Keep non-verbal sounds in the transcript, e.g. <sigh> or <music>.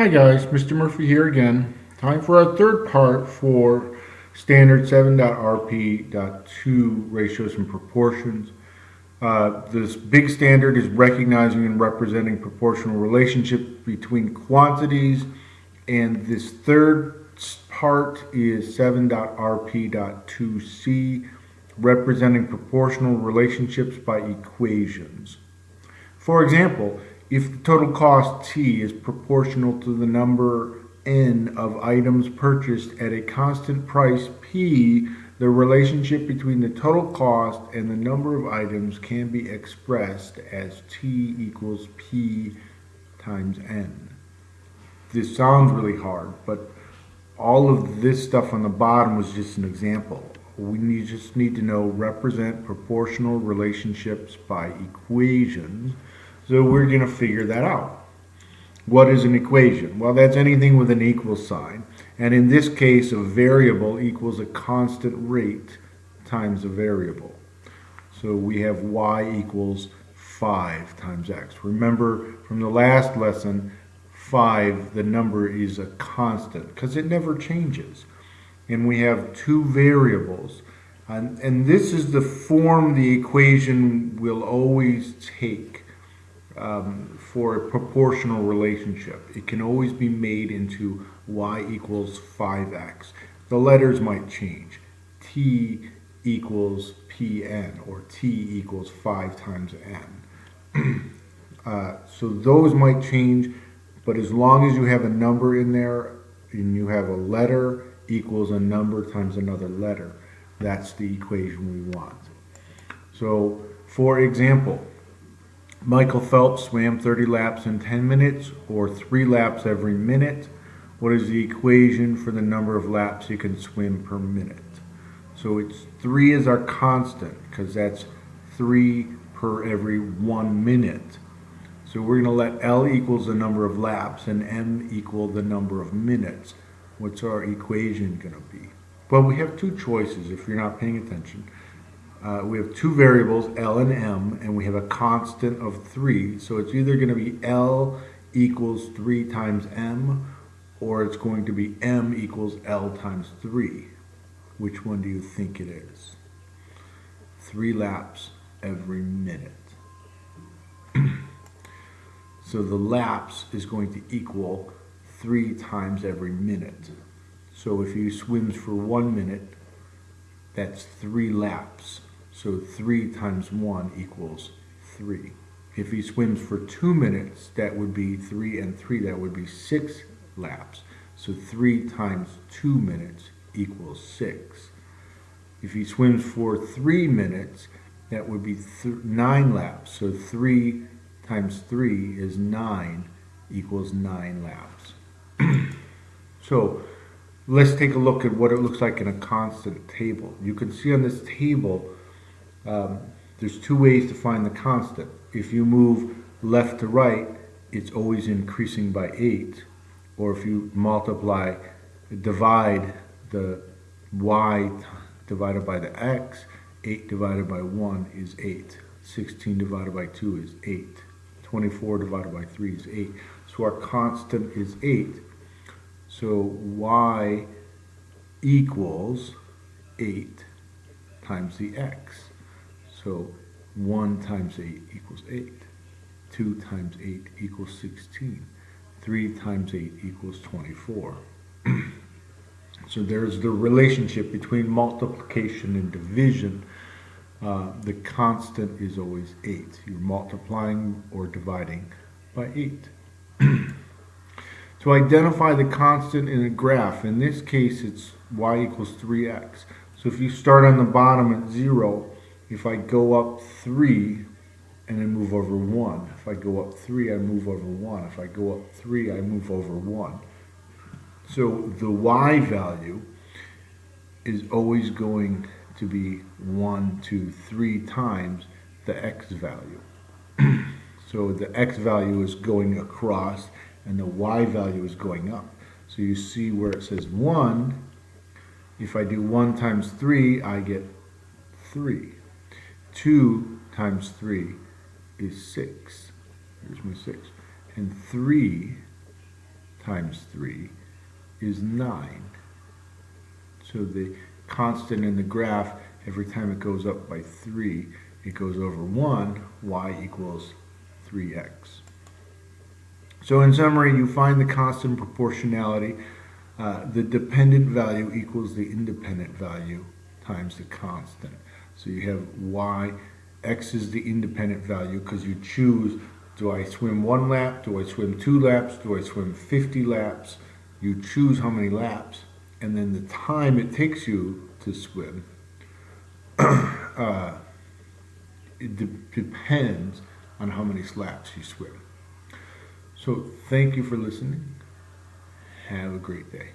Hi guys, Mr. Murphy here again. Time for our third part for standard 7.rp.2 ratios and proportions. Uh, this big standard is recognizing and representing proportional relationships between quantities and this third part is 7.rp.2c representing proportional relationships by equations. For example, if the total cost T is proportional to the number N of items purchased at a constant price P, the relationship between the total cost and the number of items can be expressed as T equals P times N. This sounds really hard, but all of this stuff on the bottom was just an example. We need, just need to know represent proportional relationships by equations so we're going to figure that out. What is an equation? Well, that's anything with an equal sign. And in this case, a variable equals a constant rate times a variable. So we have y equals 5 times x. Remember from the last lesson, 5, the number is a constant because it never changes. And we have two variables. And, and this is the form the equation will always take um, for a proportional relationship. It can always be made into y equals 5x. The letters might change. t equals pn or t equals 5 times n. <clears throat> uh, so those might change, but as long as you have a number in there and you have a letter equals a number times another letter, that's the equation we want. So for example, Michael Phelps swam 30 laps in 10 minutes or 3 laps every minute. What is the equation for the number of laps he can swim per minute? So it's 3 is our constant because that's 3 per every 1 minute. So we're going to let L equals the number of laps and M equal the number of minutes. What's our equation going to be? Well, we have two choices if you're not paying attention uh, we have two variables, L and M, and we have a constant of 3. So it's either going to be L equals 3 times M, or it's going to be M equals L times 3. Which one do you think it is? Three laps every minute. <clears throat> so the laps is going to equal 3 times every minute. So if he swims for one minute, that's three laps. So 3 times 1 equals 3. If he swims for 2 minutes, that would be 3 and 3, that would be 6 laps. So 3 times 2 minutes equals 6. If he swims for 3 minutes, that would be 9 laps. So 3 times 3 is 9 equals 9 laps. <clears throat> so let's take a look at what it looks like in a constant table. You can see on this table um, there's two ways to find the constant. If you move left to right, it's always increasing by 8. Or if you multiply, divide the y divided by the x, 8 divided by 1 is 8. 16 divided by 2 is 8. 24 divided by 3 is 8. So our constant is 8. So y equals 8 times the x. So 1 times 8 equals 8. 2 times 8 equals 16. 3 times 8 equals 24. <clears throat> so there's the relationship between multiplication and division. Uh, the constant is always 8. You're multiplying or dividing by 8. <clears throat> to identify the constant in a graph, in this case it's y equals 3x. So if you start on the bottom at 0, if I go up 3 and I move over 1, if I go up 3, I move over 1. If I go up 3, I move over 1. So the y value is always going to be one, two, three times the x value. <clears throat> so the x value is going across and the y value is going up. So you see where it says 1, if I do 1 times 3, I get 3. 2 times 3 is 6. Here's my 6. And 3 times 3 is 9. So the constant in the graph, every time it goes up by 3, it goes over 1, y equals 3x. So in summary, you find the constant proportionality. Uh, the dependent value equals the independent value times the constant. So you have y, x is the independent value because you choose, do I swim one lap, do I swim two laps, do I swim 50 laps? You choose how many laps, and then the time it takes you to swim, <clears throat> uh, it de depends on how many laps you swim. So thank you for listening. Have a great day.